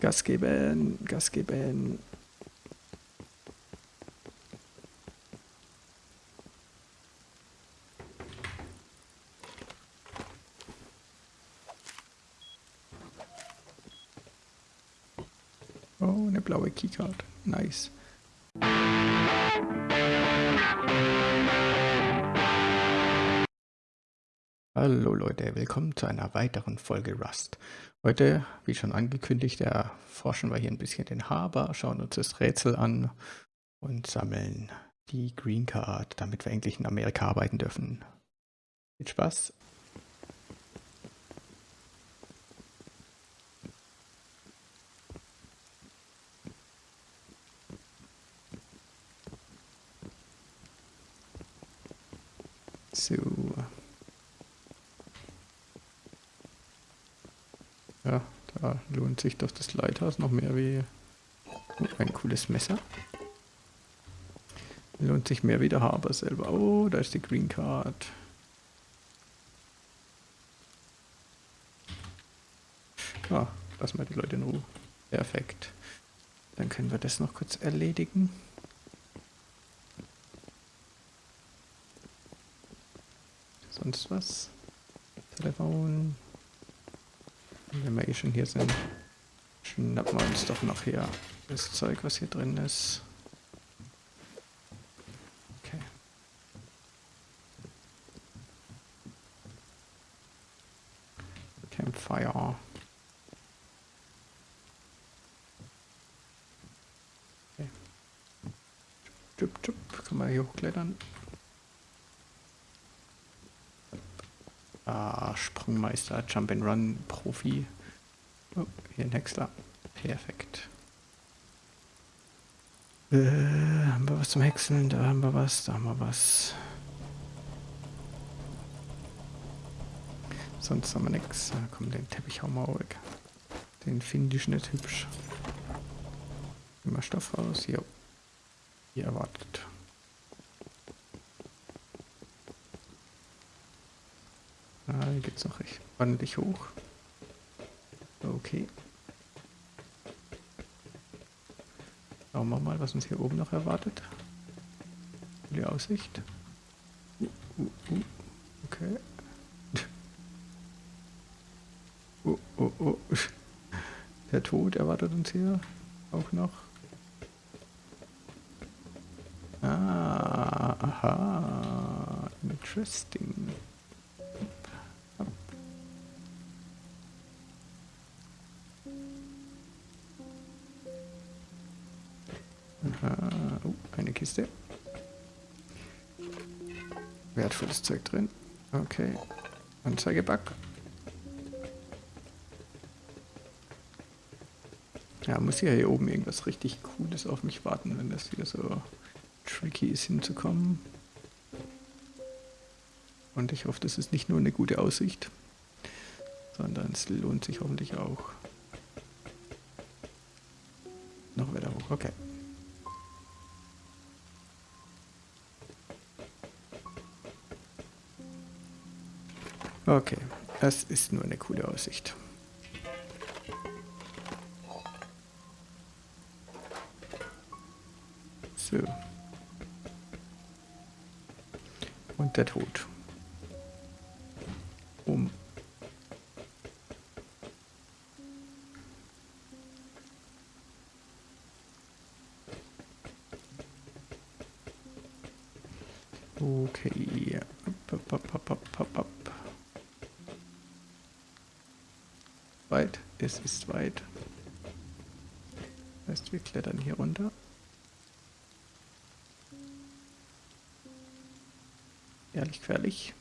Gas geben, Gas geben. Oh, eine blaue Keycard. Nice. Hallo Leute, willkommen zu einer weiteren Folge Rust. Heute, wie schon angekündigt, erforschen wir hier ein bisschen den Harbor, schauen uns das Rätsel an und sammeln die Green Card, damit wir endlich in Amerika arbeiten dürfen. Viel Spaß! So. Ja, da lohnt sich doch das Lighthouse noch mehr wie ein cooles Messer. Lohnt sich mehr wie der Harbor selber. Oh, da ist die Green Card. Ah, lassen wir die Leute in Ruhe. Perfekt. Dann können wir das noch kurz erledigen. Sonst was? Telefon. Wenn wir eh schon hier sind, schnappen wir uns doch noch hier das Zeug, was hier drin ist. Okay. Campfire. Okay. Jupp, jupp. Kann man hier hochklettern? Ah, Sprungmeister, Jump and Run, Profi. Oh, hier ein Häcksler. Perfekt. Äh, haben wir was zum Häckseln? Da haben wir was, da haben wir was. Sonst haben wir nichts. Da kommt den Teppich auch mal weg. Den finde ich nicht hübsch. Immer Stoff raus. Jo. Wie erwartet. Hier geht's noch recht ordentlich hoch. Okay. Schauen wir mal, was uns hier oben noch erwartet. Die Aussicht. Uh, uh. Okay. Oh, oh, oh. Der Tod erwartet uns hier auch noch. Ah, aha. Interesting. Wertvolles Zeug drin. Okay. Anzeigebug. Ja, muss ja hier oben irgendwas richtig Cooles auf mich warten, wenn das hier so tricky ist hinzukommen. Und ich hoffe, das ist nicht nur eine gute Aussicht, sondern es lohnt sich hoffentlich auch. Noch weiter hoch, okay. Okay, das ist nur eine coole Aussicht. So. Und der Tod. Es ist weit. Heißt, wir klettern hier runter. Ehrlich gefährlich.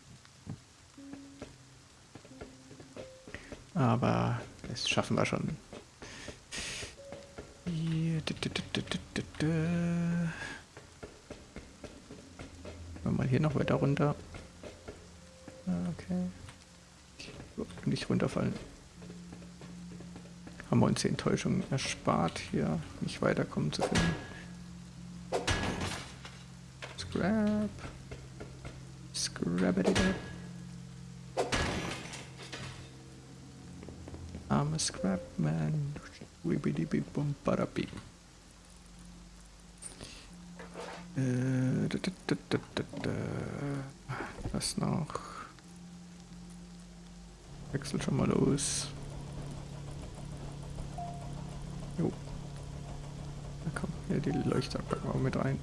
Aber das schaffen wir schon. Hier. Mal hier noch weiter runter. Okay. Nicht runterfallen haben wir uns die Enttäuschung erspart, hier nicht weiterkommen zu können. Scrap. Scrap it up. I'm a scrap man. Da, da, da. Was noch? Wechsel schon mal los. Jo. Na komm, hier die Leuchter packen wir mit rein.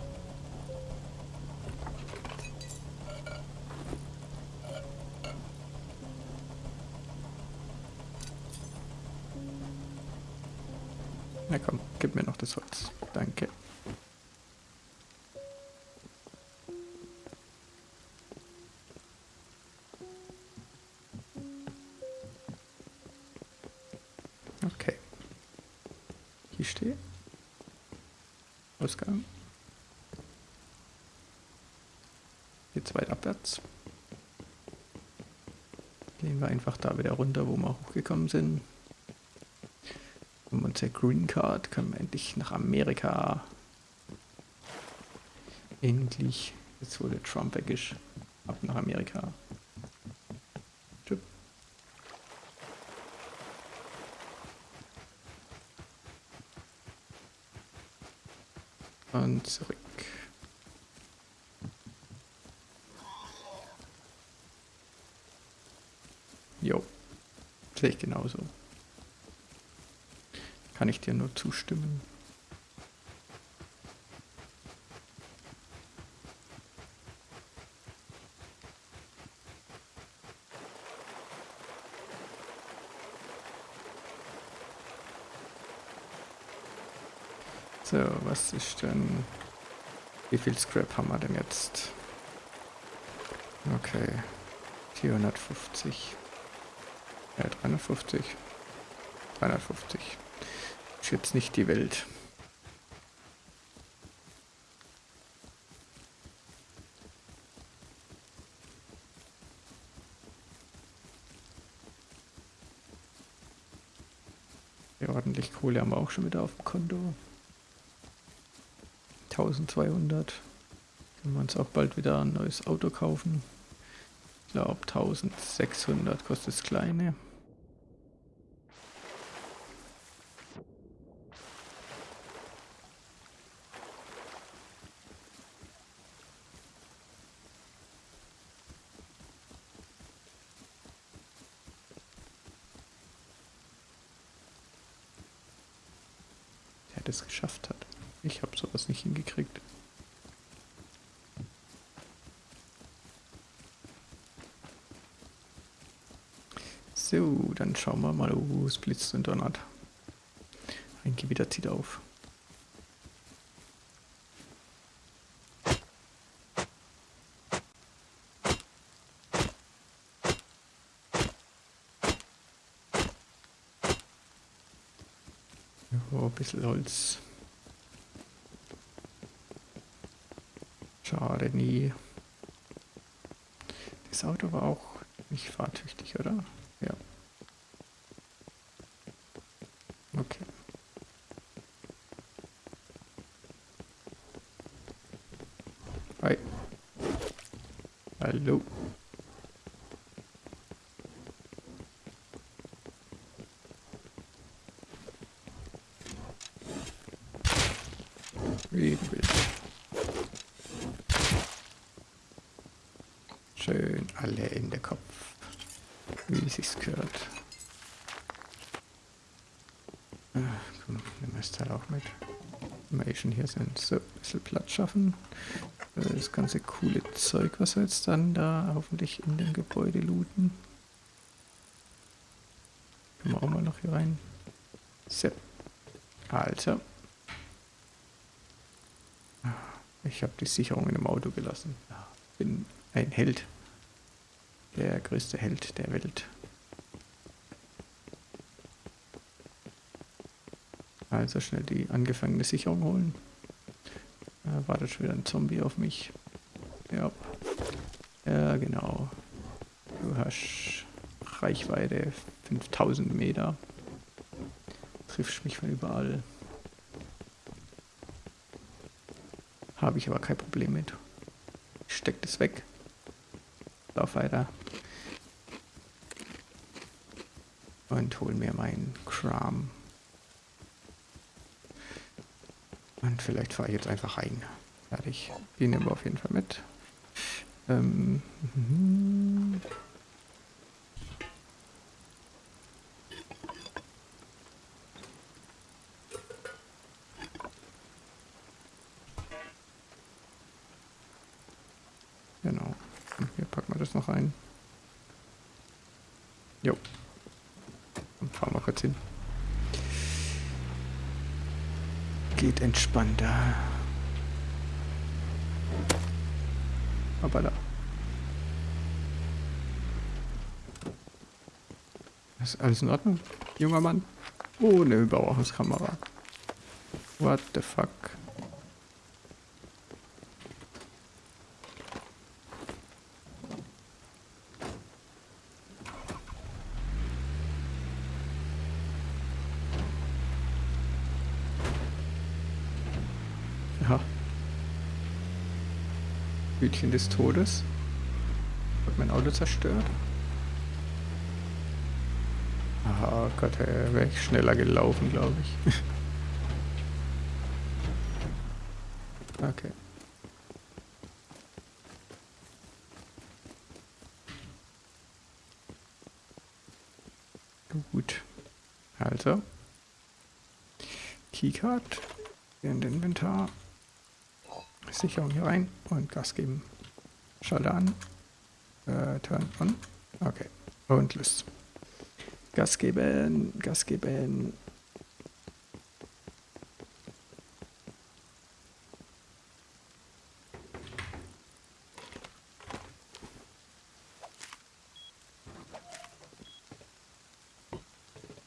Einfach da wieder runter, wo wir hochgekommen sind. Um unser Green Card können wir endlich nach Amerika. Endlich. Jetzt wurde Trump weg ist. Ab nach Amerika. Und zurück. Jo. Sehe ich genauso. Kann ich dir nur zustimmen. So, was ist denn... Wie viel Scrap haben wir denn jetzt? Okay. 450. Ja, 350. 350. Ist jetzt nicht die Welt. Ja, ordentlich Kohle haben wir auch schon wieder auf dem Konto. 1200. Können wir uns auch bald wieder ein neues Auto kaufen. Ich glaube 1600 kostet das kleine. Der das geschafft hat. Ich habe sowas nicht hingekriegt. So, schauen wir mal, wo es blitzt und donnert. Ein Gewitter zieht auf. Oh, ein bisschen Holz. Schade, nie. Das Auto war auch nicht fahrtüchtig, oder? Ja. Okay. Hi. Hallo. Wie du. Schön alle in der Kopf. Wie sich's gehört. Ah, komm, wir das Teil auch mit. Wenn wir schon hier sind. So, ein bisschen Platz schaffen. Ganze coole Zeug, was wir jetzt dann da hoffentlich in dem Gebäude looten. Können wir auch mal noch hier rein. So. Also. Ich habe die Sicherung in dem Auto gelassen. Bin ein Held. Der größte Held der Welt. Also schnell die angefangene Sicherung holen. Da wartet schon wieder ein Zombie auf mich. Ja. Ja, genau. Du hast Reichweite 5000 Meter. Triffst mich von überall. Habe ich aber kein Problem mit. Ich steck das weg. Lauf weiter. Und hol mir meinen Kram. Und vielleicht fahre ich jetzt einfach rein. Fertig. Die nehmen wir auf jeden Fall mit. Ähm, mhm. Genau. Hier packen wir das noch ein. Jo. Dann fahren wir kurz hin. Geht entspannter. Hoppala. Ist alles in Ordnung, junger Mann? Oh, eine Überwachungskamera. What the fuck? Ja. Hütchen des Todes. Hat mein Auto zerstört. Ah Gott, wäre ich schneller gelaufen, glaube ich. okay. Gut. Also. Keycard in den Inventar. Sicherung hier rein und Gas geben. Schalter an. Äh, turn on. Okay. Und los. Gas geben, Gas geben.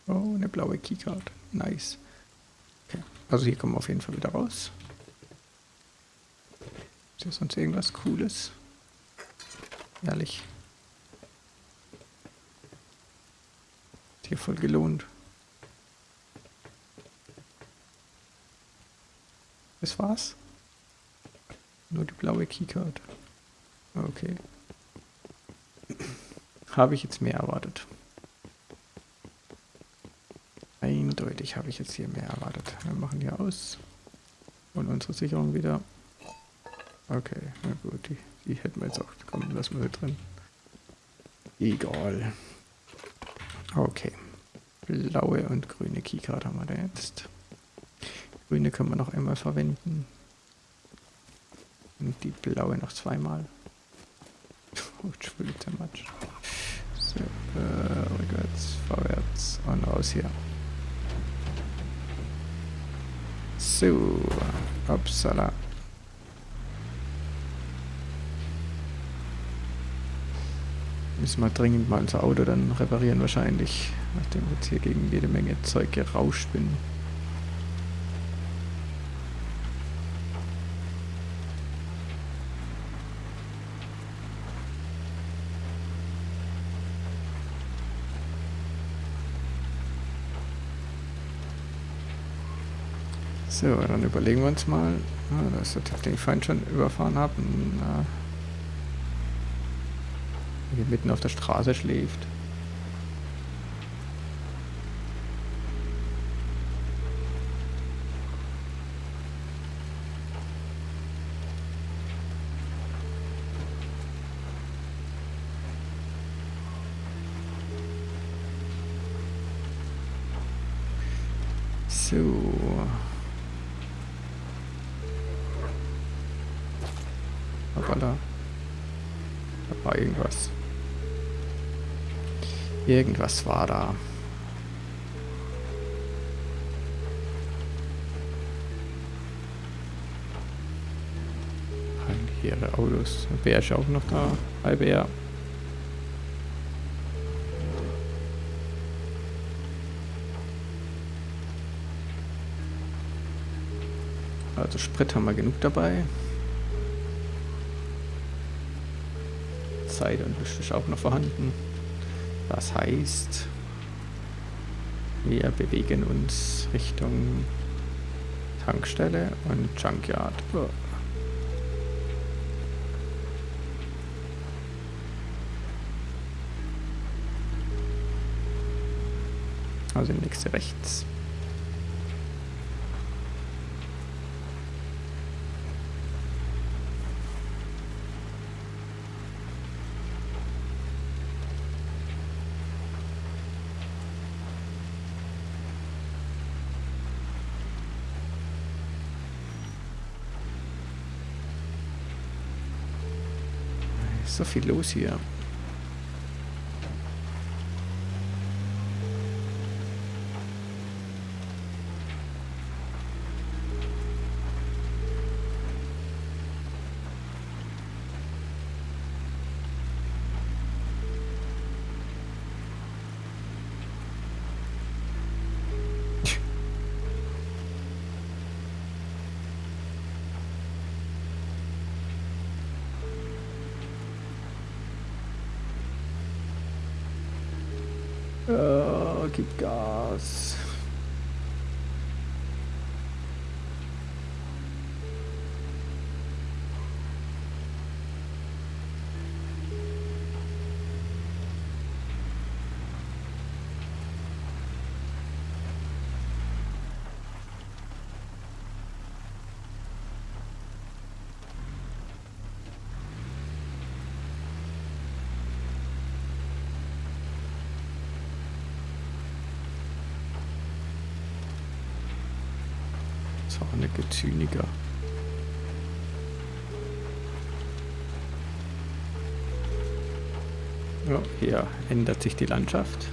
Oh, eine blaue Keycard. Nice. Okay. Also hier kommen wir auf jeden Fall wieder raus. Ist hier sonst irgendwas Cooles? Ehrlich. hier voll gelohnt. Das war's? Nur die blaue Keycard. Okay. Habe ich jetzt mehr erwartet. Eindeutig habe ich jetzt hier mehr erwartet. Wir machen hier aus. Und unsere Sicherung wieder. Okay, na gut, die, die hätten wir jetzt auch. Komm, lassen wir drin. Egal. Okay. Blaue und grüne Keycard haben wir da jetzt. Grüne können wir noch einmal verwenden. Und die blaue noch zweimal. Oh, too much. So, äh, rückwärts, vorwärts und raus hier. So, upsala. Müssen wir dringend mal unser Auto dann reparieren wahrscheinlich, nachdem wir jetzt hier gegen jede Menge Zeug gerauscht bin. So, dann überlegen wir uns mal, das ist der, den ich vorhin schon überfahren habe, hier mitten auf der Straße schläft. So. Hoppala. Da war irgendwas. Irgendwas war da. Ihre Autos. Bär ist auch noch da. Hi Bär. Also Sprit haben wir genug dabei. Zeit und Licht ist auch noch vorhanden. Das heißt, wir bewegen uns Richtung Tankstelle und Junkyard. Oh. Also nächste rechts. So viel los hier. Oh, gib Gezüniger. Ja, hier ändert sich die Landschaft.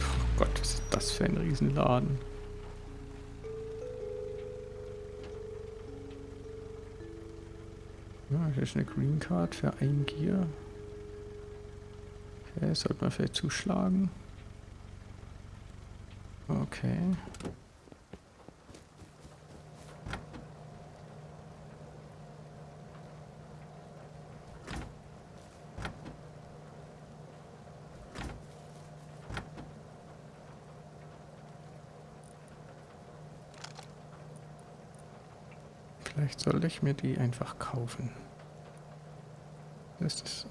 Oh Gott, was ist das für ein Riesenladen? Ja, hier ist eine Green Card für ein Gear. Okay, sollte man vielleicht zuschlagen. Okay. Vielleicht sollte ich mir die einfach kaufen. Das ist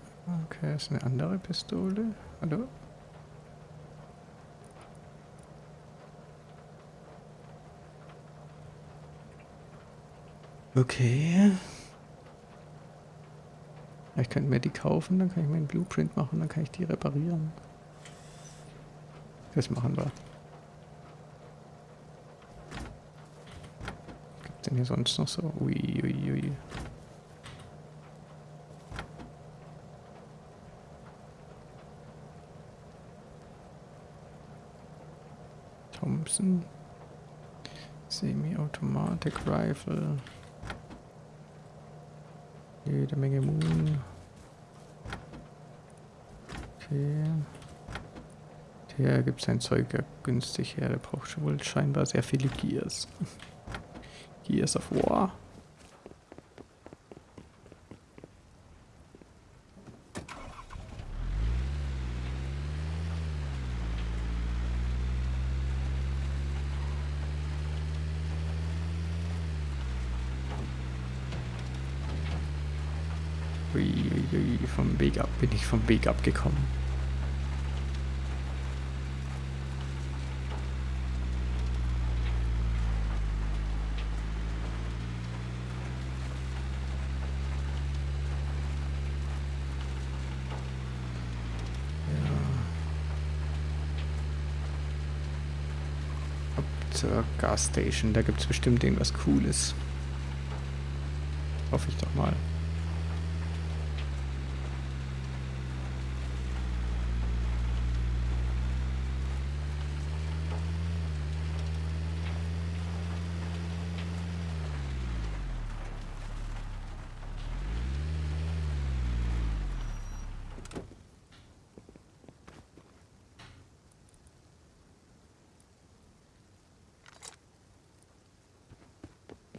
okay, das ist eine andere Pistole. Hallo? Okay. Ich könnte mir die kaufen, dann kann ich mir einen Blueprint machen, dann kann ich die reparieren. Das machen wir. Was gibt denn hier sonst noch so? Ui, ui, ui. Thompson. Semi-Automatic Rifle. Jede Menge Moon. Okay. Der gibt sein Zeug ja günstig her. Der braucht schon wohl scheinbar sehr viele Gears. Gears of War. Vom Weg ab bin ich vom Weg abgekommen. zur Gasstation. Da gibt es bestimmt irgendwas Cooles. Hoffe ich doch mal.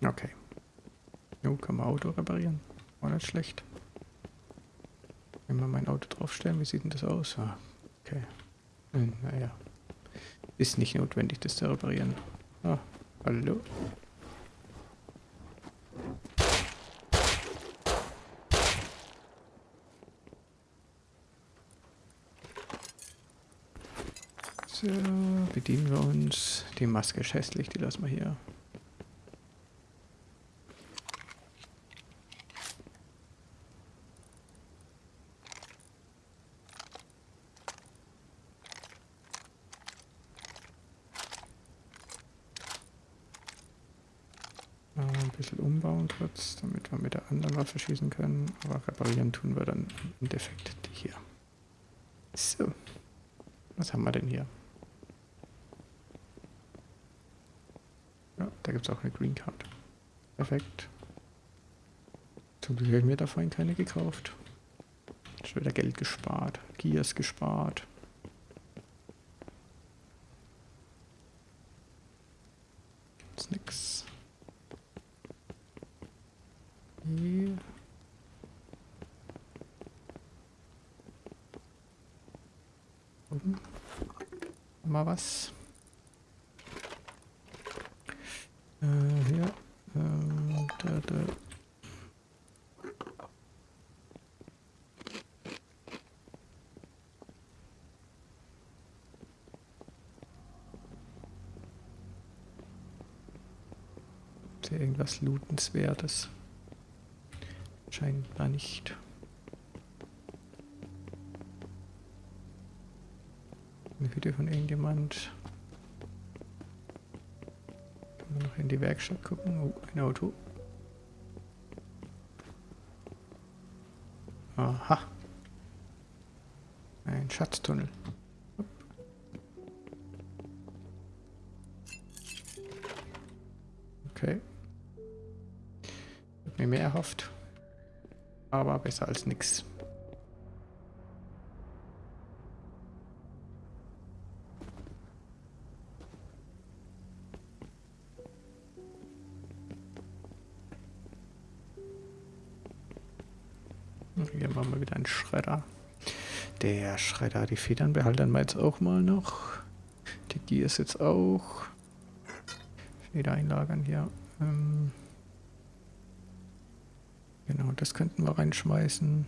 Okay. Jo, kann man Auto reparieren. War nicht schlecht. Wenn wir mein Auto draufstellen, wie sieht denn das aus? Ah, okay. Hm, naja. Ist nicht notwendig, das zu reparieren. Ah, hallo. So, bedienen wir uns. Die Maske ist hässlich, die lassen wir hier. bisschen umbauen kurz, damit wir mit schießen können. Aber reparieren tun wir dann im Endeffekt die hier. So. Was haben wir denn hier? Ja, da gibt es auch eine Green Card. Perfekt. Zum Glück habe mir da vorhin keine gekauft. Schon wieder Geld gespart. Gears gespart. Gibt's nix. Hier. Oben. Mal was. Äh, hier. Äh, da, da. Irgendwas Lootenswertes? Scheinbar nicht. Eine Hütte von irgendjemand. Können wir noch in die Werkstatt gucken? Oh, ein Auto. Aha. Ein Schatztunnel. Okay. Mir mehr erhofft. Aber besser als nix. Hier machen wir wieder einen Schredder. Der Schredder, die Federn behalten wir jetzt auch mal noch. Die Gears jetzt auch. Feder einlagern hier. Ähm genau, das könnten wir reinschmeißen.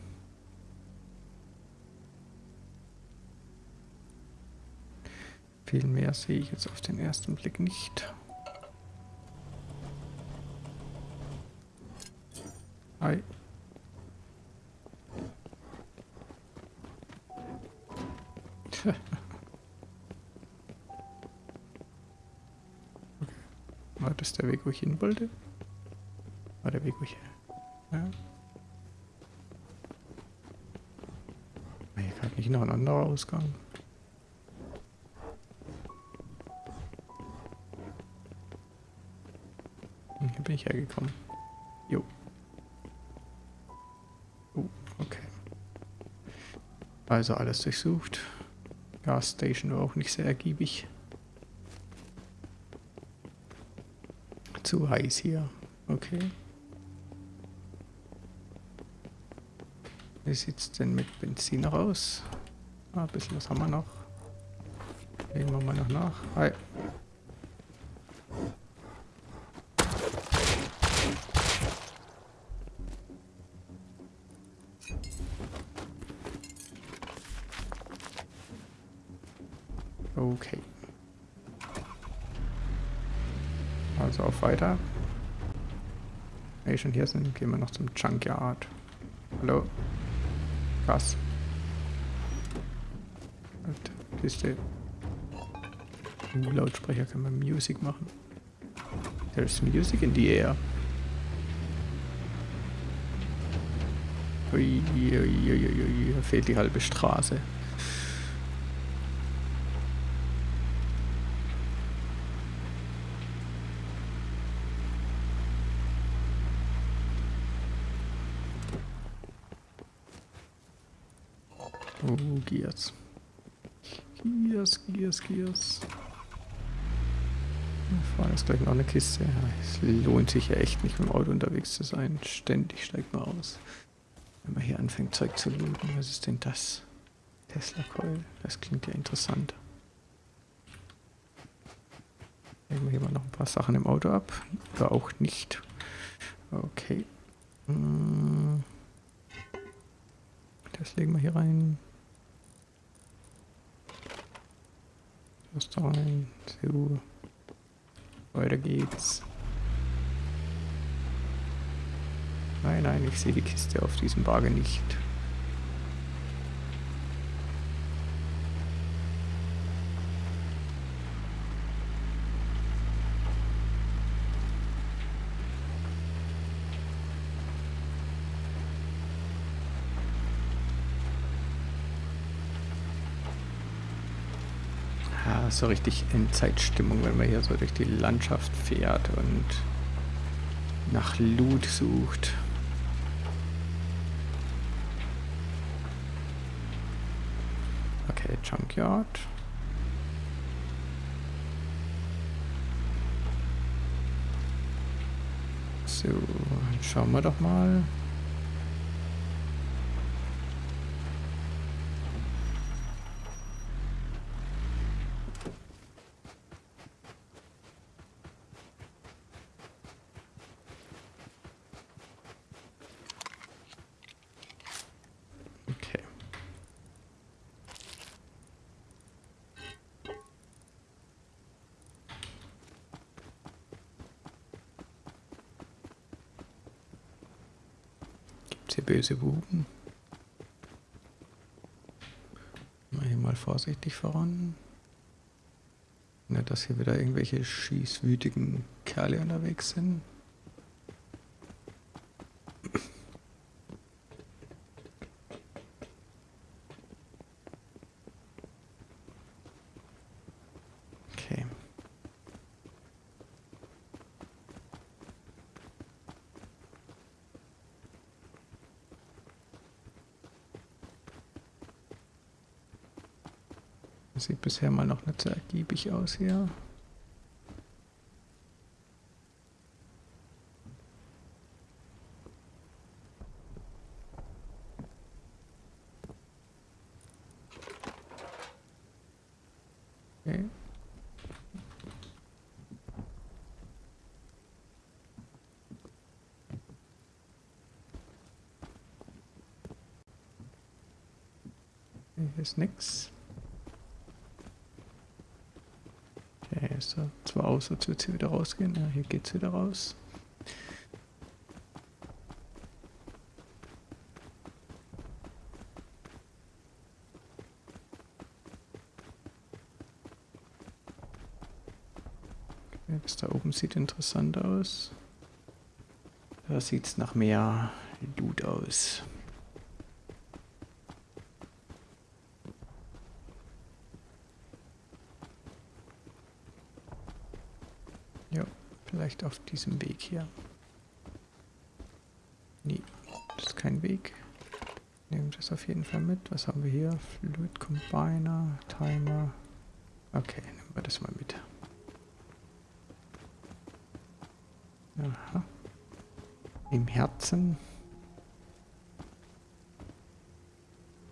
Viel mehr sehe ich jetzt auf den ersten Blick nicht. Hi. War das der Weg, wo ich hin wollte? War der Weg, wo ich... Ja. Hier gerade nicht noch ein anderer Ausgang? Hm, Hier bin ich hergekommen. Jo. Oh, okay. Also alles durchsucht. Gasstation war auch nicht sehr ergiebig. Zu heiß hier. Okay. Wie sieht es denn mit Benzin noch aus? Ah, ein bisschen was haben wir noch. Legen wir mal noch nach. Hi. Okay. Also auf weiter. Wenn wir schon hier sind, gehen wir noch zum Junkyard. Hallo? Was? Alter, Kiste. Uh, Lautsprecher kann man Music machen. There's music in the air. Ui, ui, ui, ui, fehlt die halbe Straße. Oh, Gears. Gears, Gears, Gears. Wir fahren jetzt gleich noch eine Kiste. Es lohnt sich ja echt nicht, mit dem Auto unterwegs zu sein. Ständig steigt man aus. Wenn man hier anfängt, Zeug zu looten. Was ist denn das? Tesla Coil. Das klingt ja interessant. Legen wir hier mal noch ein paar Sachen im Auto ab. Oder auch nicht. Okay. Hm. Das legen wir hier rein. Das da rein. So. Weiter geht's. Nein, nein, ich sehe die Kiste auf diesem Wagen nicht. Ah, so richtig Endzeitstimmung, wenn man hier so durch die Landschaft fährt und nach Loot sucht. Okay, Junkyard. So, schauen wir doch mal. Böse Buben. Mal hier mal vorsichtig voran. Nicht, dass hier wieder irgendwelche schießwütigen Kerle unterwegs sind. Das sieht bisher mal noch nicht so ergiebig aus hier. Okay. Hier ist nichts. ist er zwar aus, als würde sie wieder rausgehen. Ja, hier geht es wieder raus. Okay, das da oben sieht interessant aus. Da sieht es nach mehr Loot aus. Vielleicht auf diesem Weg hier. Nee, das ist kein Weg. Nehmen das auf jeden Fall mit. Was haben wir hier? Fluid Combiner, Timer. Okay, nehmen wir das mal mit. Aha. Im Herzen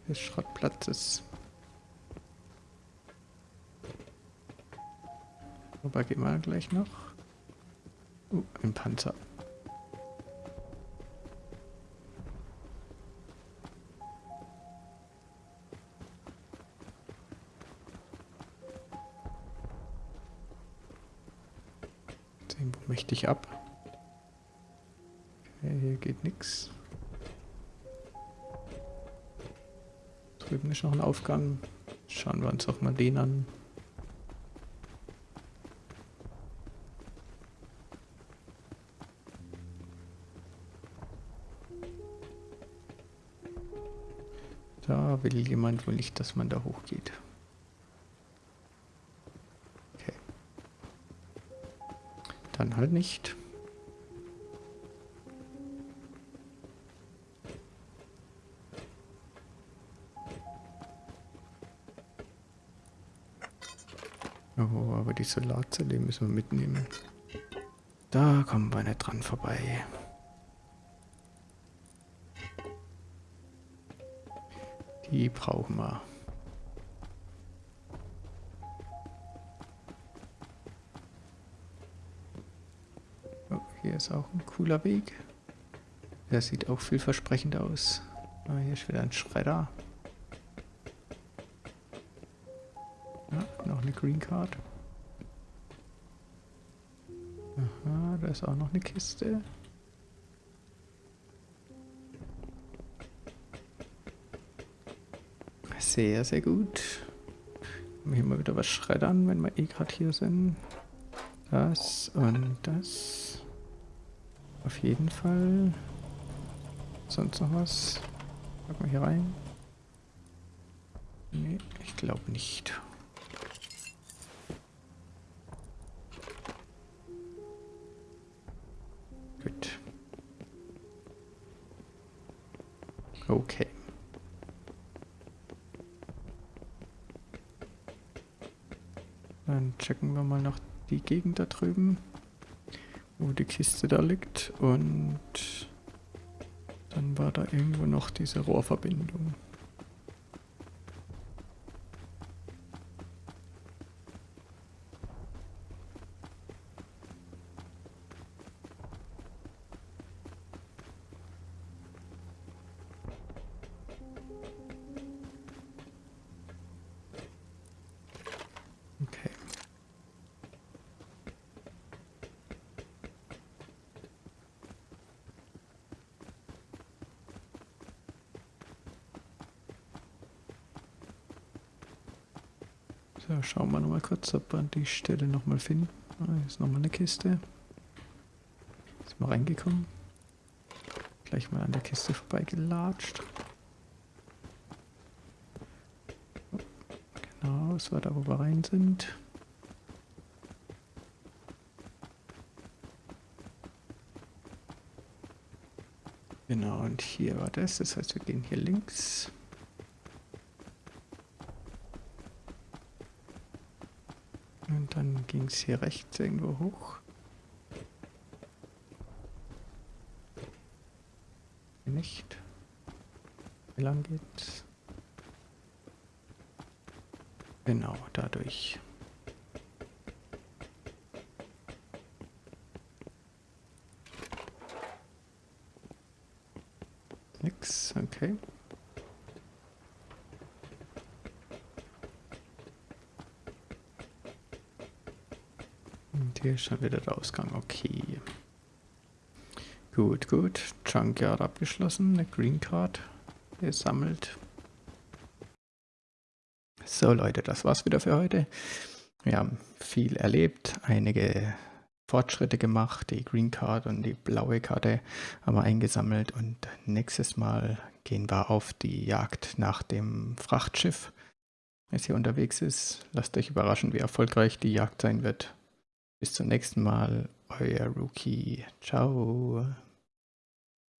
des Schrottplatzes. Wobei gehen wir gleich noch. Uh, ein Panzer. Sehen wir mächtig ab. Okay, hier geht nichts. Drüben ist noch ein Aufgang. Schauen wir uns auch mal den an. Da will jemand wohl nicht, dass man da hochgeht. Okay. Dann halt nicht. Oh, aber die Solarzelle müssen wir mitnehmen. Da kommen wir nicht dran vorbei. Die brauchen wir. Oh, hier ist auch ein cooler Weg. Der sieht auch vielversprechend aus. Oh, hier ist wieder ein Schredder. Ja, noch eine Green Card. Aha, da ist auch noch eine Kiste. Sehr, sehr gut. Hier mal wieder was schreddern, wenn wir eh gerade hier sind. Das und das. Auf jeden Fall. Sonst noch was? Packen wir hier rein. Nee, ich glaube nicht. Checken wir mal noch die Gegend da drüben, wo die Kiste da liegt. Und dann war da irgendwo noch diese Rohrverbindung. So, schauen wir nochmal kurz, ob wir die Stelle nochmal finden. Ah, hier ist nochmal eine Kiste. Ist mal reingekommen. Gleich mal an der Kiste vorbeigelatscht. Genau, das war da, wo wir rein sind. Genau, und hier war das. Das heißt, wir gehen hier links. Ging es hier rechts irgendwo hoch. Nicht. Wie lang geht's? Genau, dadurch. Nix, okay. Hier ist schon wieder der Ausgang. Okay. Gut, gut. Junkyard abgeschlossen. Eine Green Card gesammelt. So Leute, das war's wieder für heute. Wir haben viel erlebt, einige Fortschritte gemacht. Die Green Card und die blaue Karte haben wir eingesammelt und nächstes Mal gehen wir auf die Jagd nach dem Frachtschiff, das hier unterwegs ist. Lasst euch überraschen, wie erfolgreich die Jagd sein wird. Bis zum nächsten Mal, euer Rookie. Ciao.